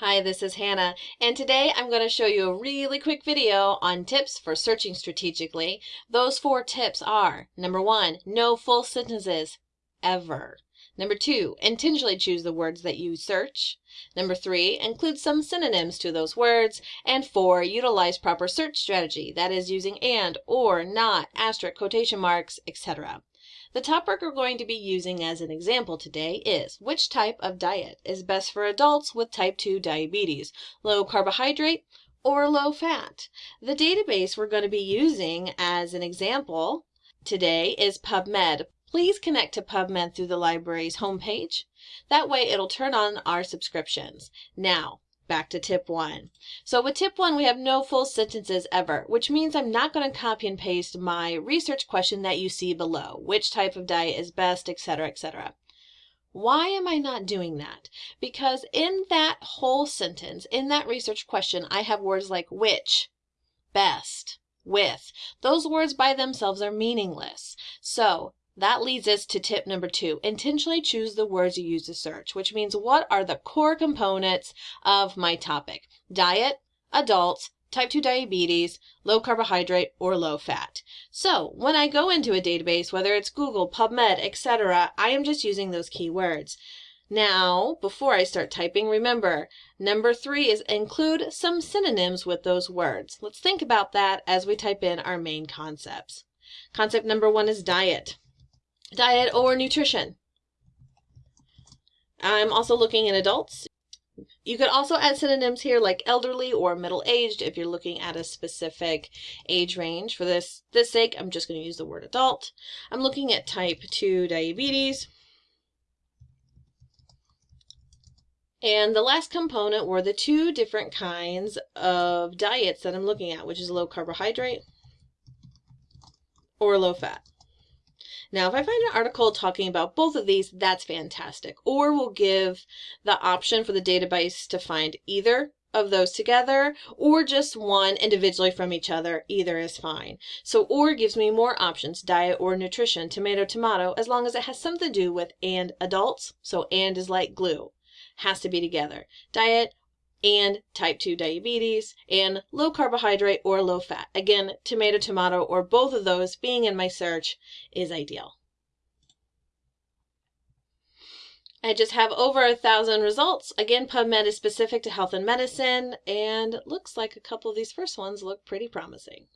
Hi, this is Hannah, and today I'm going to show you a really quick video on tips for searching strategically. Those four tips are, number one, no full sentences, ever. Number two, intentionally choose the words that you search. Number three, include some synonyms to those words. And four, utilize proper search strategy, that is using and, or, not, asterisk, quotation marks, etc. The topic we're going to be using as an example today is which type of diet is best for adults with type 2 diabetes, low carbohydrate or low fat? The database we're going to be using as an example today is PubMed. Please connect to PubMed through the library's homepage. That way it'll turn on our subscriptions. Now, back to tip one. So with tip one, we have no full sentences ever, which means I'm not going to copy and paste my research question that you see below, which type of diet is best, etc., etc. Why am I not doing that? Because in that whole sentence, in that research question, I have words like which, best, with. Those words by themselves are meaningless. So that leads us to tip number two. Intentionally choose the words you use to search, which means what are the core components of my topic? Diet, adults, type 2 diabetes, low carbohydrate, or low fat. So when I go into a database, whether it's Google, PubMed, etc., I am just using those keywords. Now, before I start typing, remember, number three is include some synonyms with those words. Let's think about that as we type in our main concepts. Concept number one is diet diet or nutrition. I'm also looking at adults. You could also add synonyms here like elderly or middle-aged if you're looking at a specific age range. For this, this sake, I'm just going to use the word adult. I'm looking at type 2 diabetes. And the last component were the two different kinds of diets that I'm looking at, which is low carbohydrate or low fat. Now, if I find an article talking about both of these, that's fantastic. Or we'll give the option for the database to find either of those together or just one individually from each other. Either is fine. So or gives me more options, diet or nutrition, tomato, tomato, as long as it has something to do with and adults. So and is like glue. Has to be together. Diet and type 2 diabetes and low carbohydrate or low fat. Again, tomato, tomato, or both of those being in my search is ideal. I just have over a thousand results. Again, PubMed is specific to health and medicine, and looks like a couple of these first ones look pretty promising.